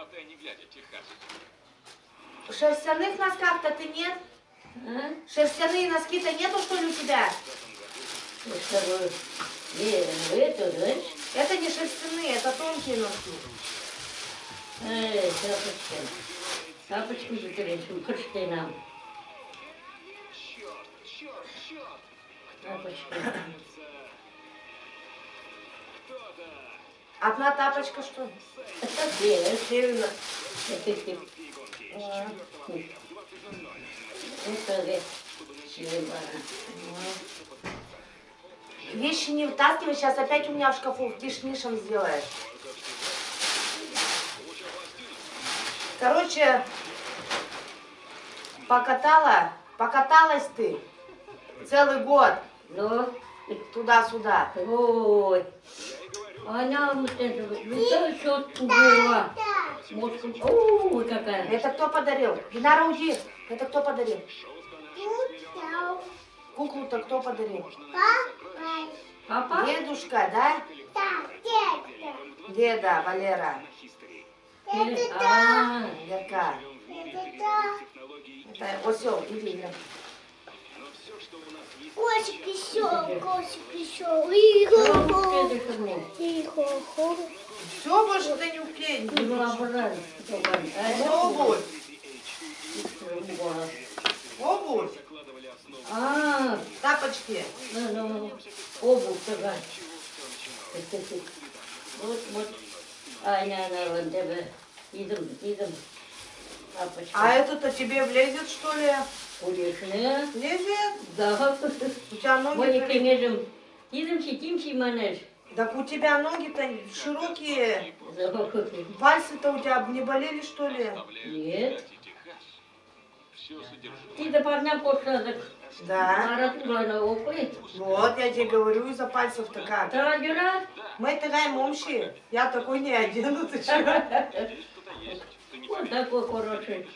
Хватай, не глядя, Техасец. Шерстяных носках-то ты нет? А? Шерстяные носки-то нету, что ли, у тебя? Не, ну это, знаешь, Это не шерстяные, это тонкие носки. эй, тапочка. Тапочку закрыть, крышкой нам. Тапочка. Кто-то! Одна тапочка, что это ведь Ебана. Вещи не вытаскивай, сейчас опять у меня в шкафу тишнишем сделаешь. Короче, покатала, покаталась ты целый год Ну, туда-сюда. ой. Она вот это вот, ну то щетку была. Ой, какая. Это кто подарил? Динара, уйди. Это кто подарил? Куклу-то кто подарил? Папа? Дедушка, да? Деда, Валера. А, Верка. Это, вот все, иди, Вера. Кошек еще, ну, это что мне? Тихо. Все, больше ты не уклеить. Ну, обожаю. Обувь. Обувь. А, Тапочки. ну, ну, обувь такая. Вот, вот. Аня, она вон тебе. Идем, идем. Папочка. А это-то тебе влезет, что ли? Конечно. Влезет? Да. У тебя ноги... Мои при- книжем. Идем, сидим, манеж. Так у тебя ноги-то широкие. Пальцы-то у тебя не болели, что ли? Нет. Ты до парня пошла, так Да. Вот, я тебе говорю, из-за пальцев-то как. Мы такая момши. Я такой не одену, ты чё? Вот такой хороший.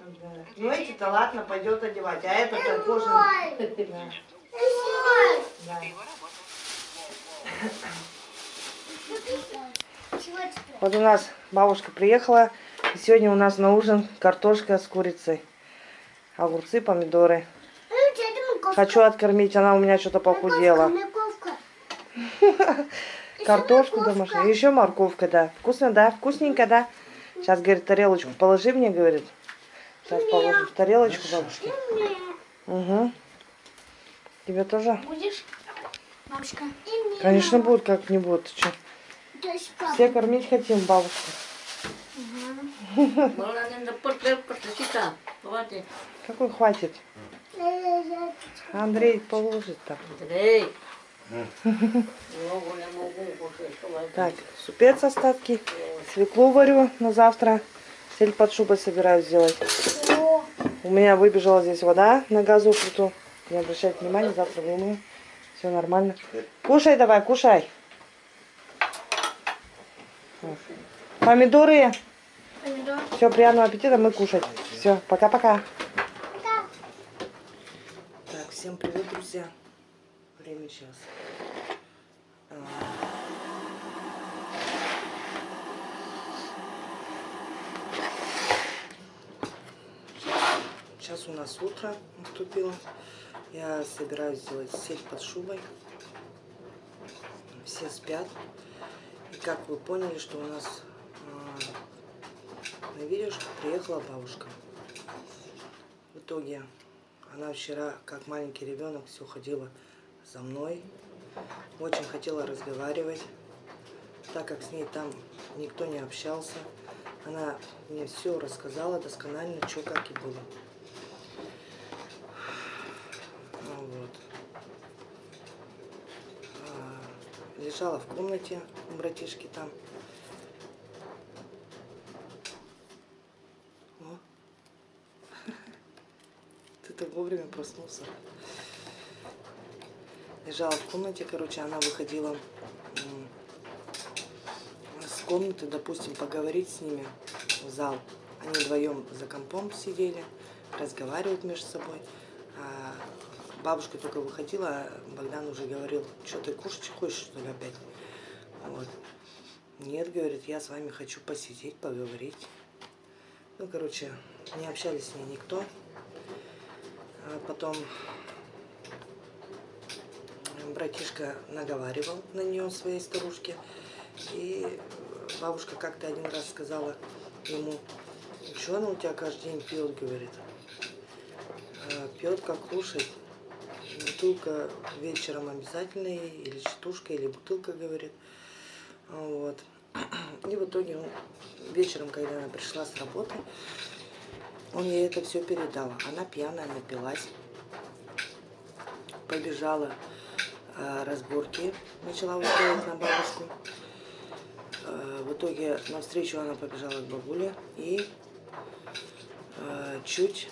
Да. Ну эти-то ладно, пойдет одевать, а это-то кожаный. Да. Да. Вот у нас бабушка приехала. И сегодня у нас на ужин картошка с курицей. Огурцы, помидоры. Хочу откормить, она у меня что-то похудела. Картошку домашнюю. Еще морковка, да. Вкусно, да? Вкусненько, да? Сейчас, говорит, тарелочку положи мне, говорит. Сейчас положу в тарелочку бабушке. Угу. Тебе тоже? Будешь? Бабушка. Конечно, будет как-нибудь. Ты чё? То есть папа. Все кормить хотим бабушку. Посчита. Хватит. Какой хватит? Андрей положит там. Эй. Так, супец остатки. Свеклу варю на завтра. Сель под шубой собираюсь сделать. У меня выбежала здесь вода на газу плиту. Не обращайте внимания, завтра вымою. Все нормально. Кушай давай, кушай. Помидоры. помидор. Все, приятного аппетита, мы кушать. Все, пока-пока. Пока. Так, всем привет, друзья. Время сейчас. А, Сейчас у нас утро наступило. Я собираюсь сделать сеть под шубой. Все спят. И как вы поняли, что у нас а, на видеошку приехала бабушка. В итоге она вчера, как маленький ребенок, все ходила за мной. Очень хотела разговаривать, так как с ней там никто не общался. Она мне все рассказала досконально, что как и было. Вот. А, Лежала в комнате у братишки там. Ты так вовремя проснулся. Лежала в комнате, короче, она выходила с комнаты, допустим, поговорить с ними в зал. Они вдвоем за компом сидели, разговаривают между собой. А бабушка только выходила, а Богдан уже говорил, что ты кушать хочешь, что ли, опять? Вот. Нет, говорит, я с вами хочу посидеть, поговорить. Ну, короче, не общались с ней никто. А потом братишка наговаривал на нее, своей старушке. И бабушка как-то один раз сказала ему, что она у тебя каждый день пьет, говорит. «А, Пьет как кушать. Бутылка вечером обязательно или четушка, или бутылка, говорит. Вот. И в итоге он, вечером, когда она пришла с работы, он ей это все передал. Она пьяная напилась, побежала разборки, начала устраивать на бабушку. Э, в итоге навстречу она побежала к бабуле и э, чуть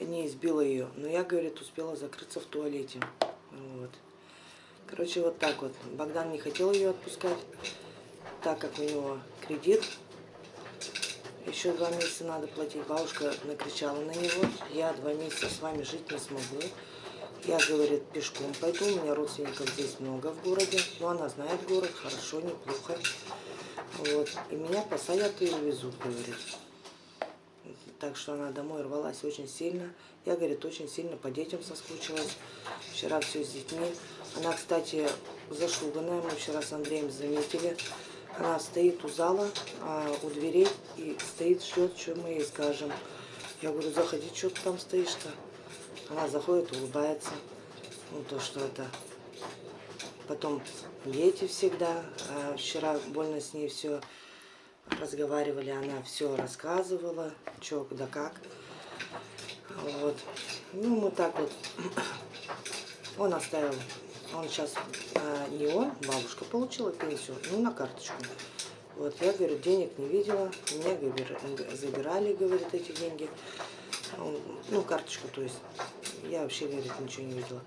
не избила ее. Но я, говорит, успела закрыться в туалете. Вот. Короче, вот так вот. Богдан не хотел ее отпускать, так как у него кредит. Еще два месяца надо платить. Бабушка накричала на него. Я два месяца с вами жить не смогу. Я, говорит, пешком пойду. У меня родственников здесь много в городе. Но она знает город хорошо, неплохо. Вот. И меня посадят и увезут, говорит. Так что она домой рвалась очень сильно. Я, говорит, очень сильно по детям соскучилась. Вчера все с детьми. Она, кстати, зашуганная. Мы вчера с Андреем заметили. Она стоит у зала, а, у дверей и стоит, ждет, что мы ей скажем. Я говорю, заходи, что ты там стоишь-то? Она заходит, улыбается. Ну, то, что это... Потом дети всегда. А вчера больно с ней все разговаривали, она все рассказывала, что, да как. Вот. Ну, мы так вот. Он оставил, он сейчас, а, не он, бабушка получила пенсию, ну, на карточку. Вот, я, говорю, денег не видела, говорит, забирали, говорит, эти деньги. Ну, карточку, то есть, я вообще, говорит, ничего не видела.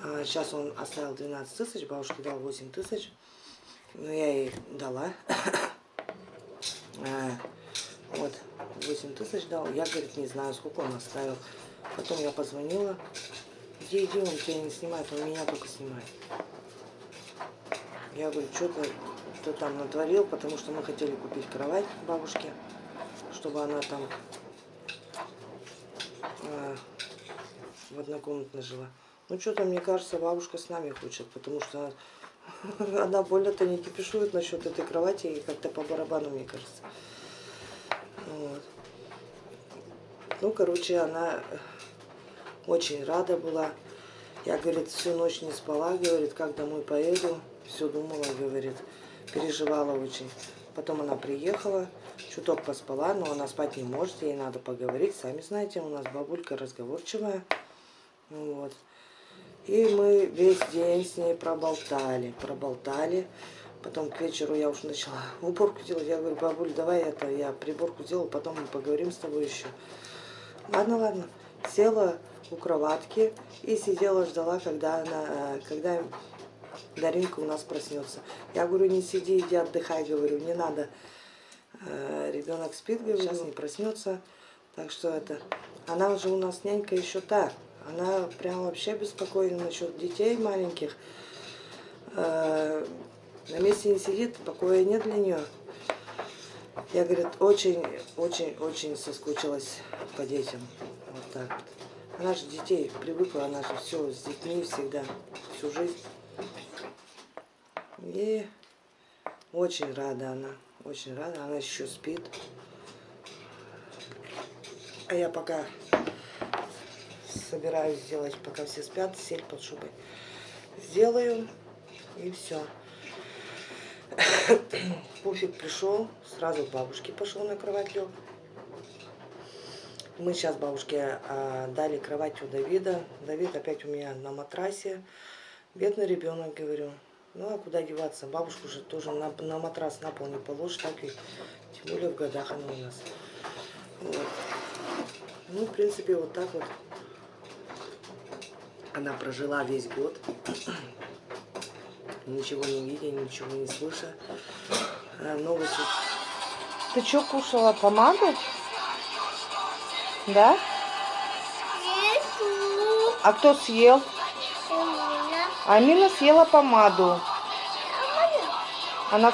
А сейчас он оставил 12 тысяч, бабушке дал 8 тысяч. Но я ей дала. А, вот, 8 тысяч дал. Я, говорит, не знаю, сколько он оставил. Потом я позвонила. Иди, иди, он тебя не снимает, он меня только снимает. Я говорю, что ты, ты там натворил, потому что мы хотели купить кровать бабушке, чтобы она там а, в однокомнатной жила. Ну, что-то, мне кажется, бабушка с нами хочет, потому что она больно-то не кипишует насчет этой кровати и как-то по барабану, мне кажется. Вот. Ну, короче, она очень рада была. Я, говорит, всю ночь не спала, говорит, как домой поеду. Все думала, говорит, переживала очень. Потом она приехала, чуток поспала, но она спать не может, ей надо поговорить. Сами знаете, у нас бабулька разговорчивая. Вот. И мы весь день с ней проболтали, проболтали. Потом к вечеру я уже начала уборку делать. Я говорю, бабуль, давай это, я приборку сделаю, потом мы поговорим с тобой еще. Ладно, ладно. Села у кроватки и сидела, ждала, когда она, когда Даринка у нас проснется. Я говорю, не сиди, иди отдыхай, говорю, не надо. Э, Ребенок спит, говорю, сейчас не проснется. Так что это, она уже у нас нянька еще та. Она прям вообще беспокойна насчет детей маленьких. Э, на месте не сидит, покоя нет для нее. Я, говорит, очень, очень, очень соскучилась по детям. Вот так вот. Она же детей привыкла, она же все с детьми всегда, всю жизнь. И очень рада она, очень рада, она еще спит. А я пока собираюсь сделать, пока все спят, сеть под шубой. Сделаю, и все. Пуфик пришел, сразу к бабушке пошел на кровать лег. Мы сейчас бабушке а, дали кровать у Давида. Давид опять у меня на матрасе. Бедный ребенок, говорю. Ну, а куда деваться? Бабушку же тоже на, на матрас на пол не положишь, так и тем более в годах она у нас. Вот. Ну, в принципе, вот так вот она прожила весь год, ничего не видя, ничего не слыша. А, Новости. Ты что кушала? Помаду? Да? А кто съел? амина съела помаду. Она